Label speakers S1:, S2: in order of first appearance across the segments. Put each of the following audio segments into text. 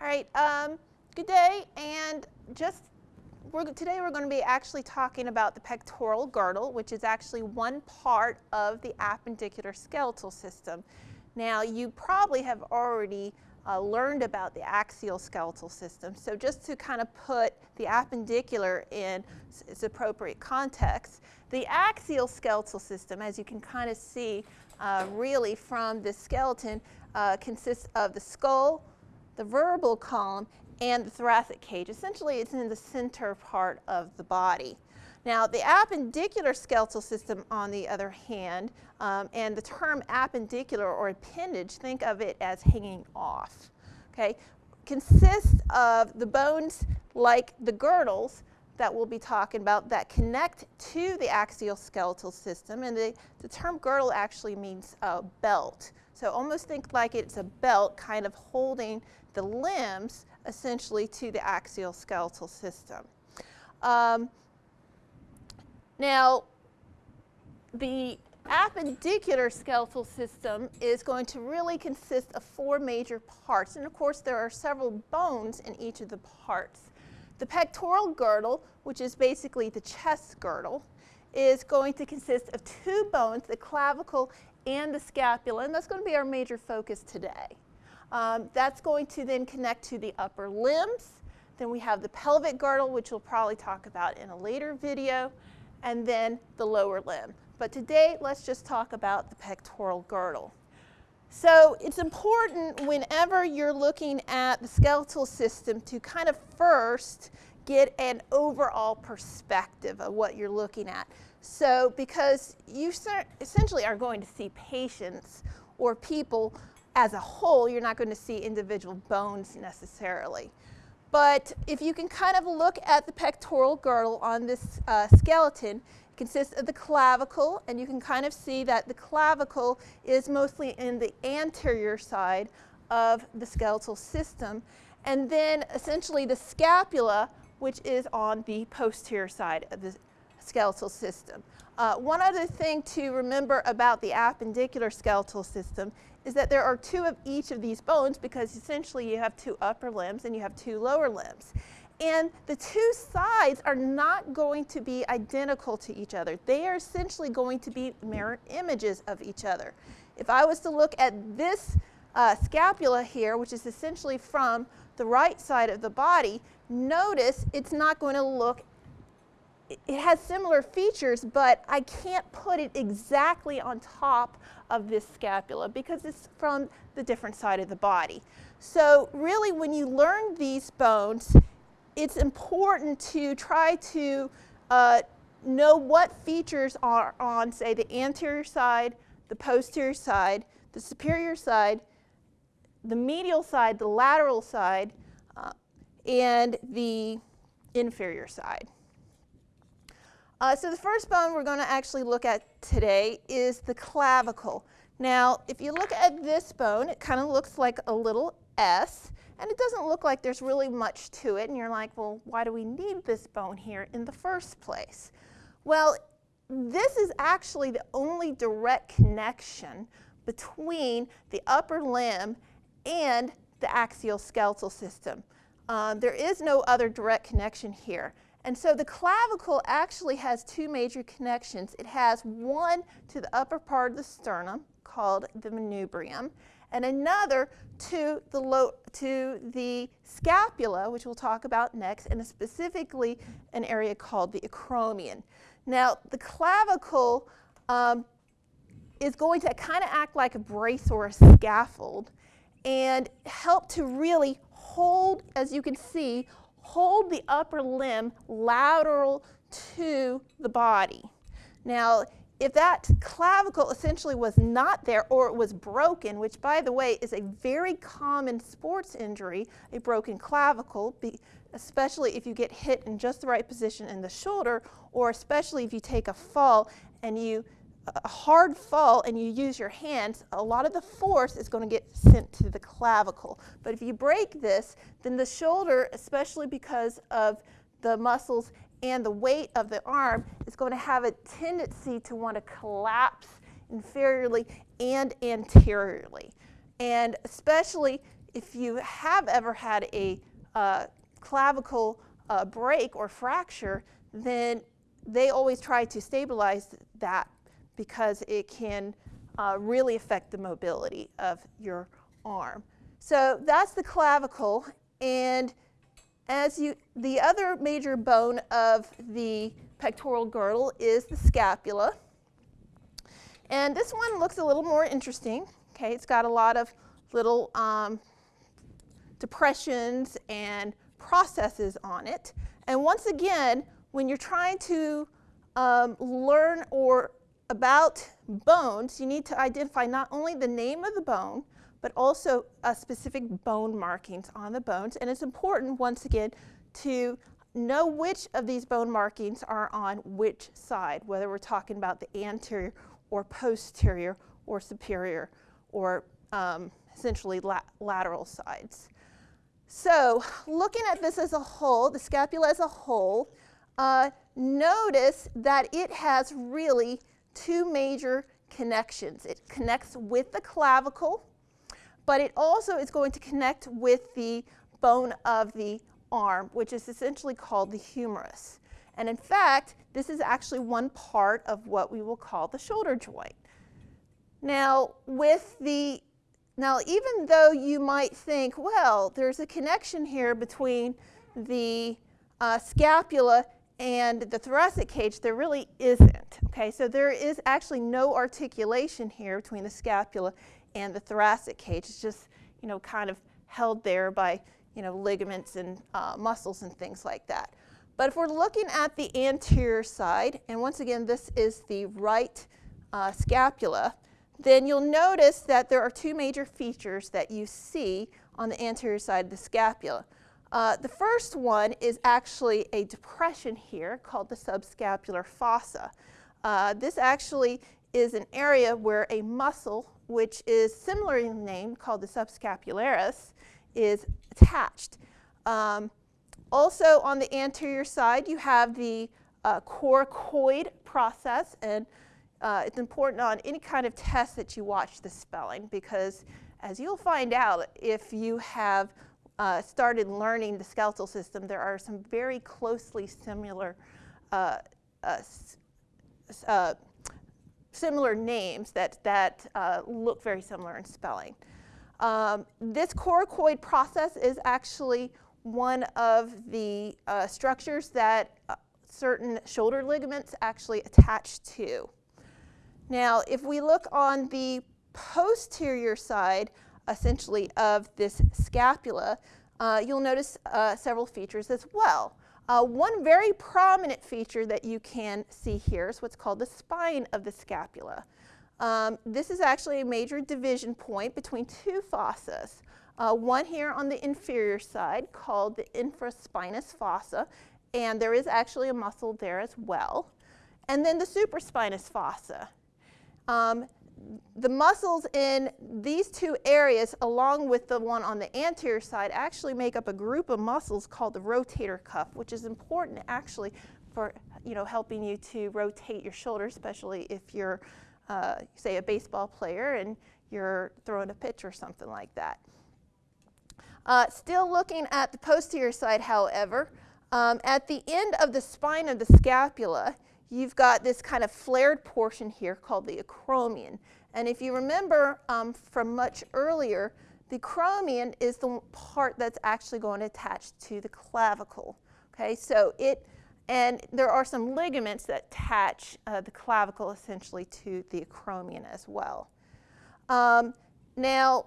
S1: All right, um, good day, and just we're, today we're going to be actually talking about the pectoral girdle, which is actually one part of the appendicular skeletal system. Now, you probably have already uh, learned about the axial skeletal system, so just to kind of put the appendicular in its appropriate context, the axial skeletal system, as you can kind of see uh, really from the skeleton, uh, consists of the skull, the vertebral column, and the thoracic cage. Essentially, it's in the center part of the body. Now, the appendicular skeletal system, on the other hand, um, and the term appendicular or appendage, think of it as hanging off, okay, consists of the bones like the girdles that we'll be talking about that connect to the axial skeletal system. And the, the term girdle actually means uh, belt. So almost think like it's a belt kind of holding the limbs essentially to the axial skeletal system. Um, now, the appendicular skeletal system is going to really consist of four major parts. And of course, there are several bones in each of the parts. The pectoral girdle, which is basically the chest girdle, is going to consist of two bones, the clavicle and the scapula, and that's going to be our major focus today. Um, that's going to then connect to the upper limbs. Then we have the pelvic girdle, which we'll probably talk about in a later video, and then the lower limb. But today, let's just talk about the pectoral girdle. So it's important whenever you're looking at the skeletal system to kind of first get an overall perspective of what you're looking at. So because you essentially are going to see patients or people as a whole, you're not going to see individual bones necessarily. But if you can kind of look at the pectoral girdle on this uh, skeleton, it consists of the clavicle, and you can kind of see that the clavicle is mostly in the anterior side of the skeletal system. And then essentially the scapula, which is on the posterior side of the skeletal system. Uh, one other thing to remember about the appendicular skeletal system is that there are two of each of these bones because essentially you have two upper limbs and you have two lower limbs. And the two sides are not going to be identical to each other. They are essentially going to be mirror images of each other. If I was to look at this uh, scapula here, which is essentially from the right side of the body, notice it's not going to look it has similar features, but I can't put it exactly on top of this scapula because it's from the different side of the body. So really when you learn these bones, it's important to try to uh, know what features are on, say, the anterior side, the posterior side, the superior side, the medial side, the lateral side, uh, and the inferior side. Uh, so the first bone we're going to actually look at today is the clavicle. Now, if you look at this bone, it kind of looks like a little S, and it doesn't look like there's really much to it, and you're like, well, why do we need this bone here in the first place? Well, this is actually the only direct connection between the upper limb and the axial skeletal system. Um, there is no other direct connection here. And so the clavicle actually has two major connections. It has one to the upper part of the sternum called the manubrium and another to the, low, to the scapula, which we'll talk about next, and specifically an area called the acromion. Now, the clavicle um, is going to kind of act like a brace or a scaffold and help to really hold, as you can see, hold the upper limb lateral to the body. Now, if that clavicle essentially was not there or it was broken, which by the way is a very common sports injury, a broken clavicle, especially if you get hit in just the right position in the shoulder, or especially if you take a fall and you a hard fall and you use your hands, a lot of the force is going to get sent to the clavicle. But if you break this, then the shoulder, especially because of the muscles and the weight of the arm, is going to have a tendency to want to collapse inferiorly and anteriorly. And especially if you have ever had a uh, clavicle uh, break or fracture, then they always try to stabilize that because it can uh, really affect the mobility of your arm. So that's the clavicle. And as you, the other major bone of the pectoral girdle is the scapula. And this one looks a little more interesting. Okay, it's got a lot of little um, depressions and processes on it. And once again, when you're trying to um, learn or about bones, you need to identify not only the name of the bone, but also uh, specific bone markings on the bones. And it's important, once again, to know which of these bone markings are on which side, whether we're talking about the anterior or posterior or superior or um, essentially la lateral sides. So looking at this as a whole, the scapula as a whole, uh, notice that it has really two major connections. It connects with the clavicle, but it also is going to connect with the bone of the arm, which is essentially called the humerus. And in fact, this is actually one part of what we will call the shoulder joint. Now, with the now, even though you might think, well, there's a connection here between the uh, scapula and the thoracic cage, there really isn't. Okay, so there is actually no articulation here between the scapula and the thoracic cage. It's just, you know, kind of held there by, you know, ligaments and uh, muscles and things like that. But if we're looking at the anterior side, and once again, this is the right uh, scapula, then you'll notice that there are two major features that you see on the anterior side of the scapula. Uh, the first one is actually a depression here called the subscapular fossa. Uh, this actually is an area where a muscle, which is similarly named called the subscapularis, is attached. Um, also on the anterior side, you have the uh, coracoid process, and uh, it's important on any kind of test that you watch the spelling because as you'll find out if you have uh, started learning the skeletal system, there are some very closely similar uh, uh, uh similar names that, that uh, look very similar in spelling. Um, this coracoid process is actually one of the structures that certain shoulder ligaments actually attach to. Now, if we look on the posterior side, essentially, of this scapula, uh, you'll notice uh, several features as well. Uh, one very prominent feature that you can see here is what's called the spine of the scapula. Um, this is actually a major division point between two fossas. Uh, one here on the inferior side called the infraspinous fossa, and there is actually a muscle there as well. And then the supraspinous fossa. Um, the muscles in these two areas, along with the one on the anterior side, actually make up a group of muscles called the rotator cuff, which is important actually for you know helping you to rotate your shoulder, especially if you're, uh, say, a baseball player and you're throwing a pitch or something like that. Uh, still looking at the posterior side, however, um, at the end of the spine of the scapula, you've got this kind of flared portion here called the acromion. And if you remember um, from much earlier, the acromion is the part that's actually going to attach to the clavicle. Okay, so it, and there are some ligaments that attach uh, the clavicle essentially to the acromion as well. Um, now,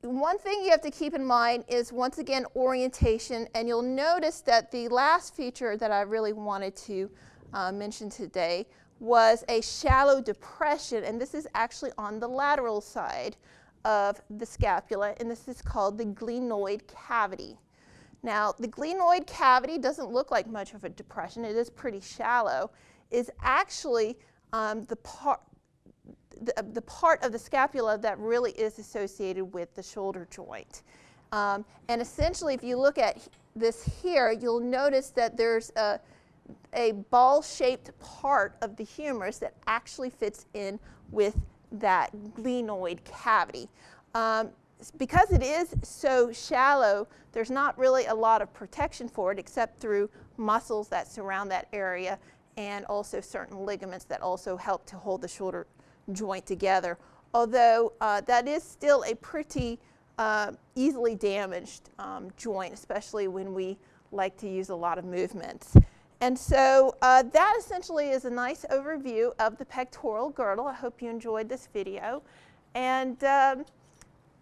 S1: one thing you have to keep in mind is once again orientation, and you'll notice that the last feature that I really wanted to uh, mentioned today was a shallow depression, and this is actually on the lateral side of the scapula, and this is called the glenoid cavity. Now, the glenoid cavity doesn't look like much of a depression, it is pretty shallow, is actually um, the part the, the, part of the scapula that really is associated with the shoulder joint. Um, and essentially, if you look at this here, you'll notice that there's a a ball-shaped part of the humerus that actually fits in with that glenoid cavity. Um, because it is so shallow, there's not really a lot of protection for it except through muscles that surround that area and also certain ligaments that also help to hold the shoulder joint together. Although uh, that is still a pretty uh, easily damaged um, joint, especially when we like to use a lot of movements. And so uh, that essentially is a nice overview of the pectoral girdle. I hope you enjoyed this video. And um,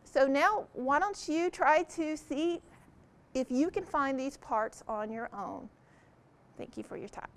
S1: so now why don't you try to see if you can find these parts on your own. Thank you for your time.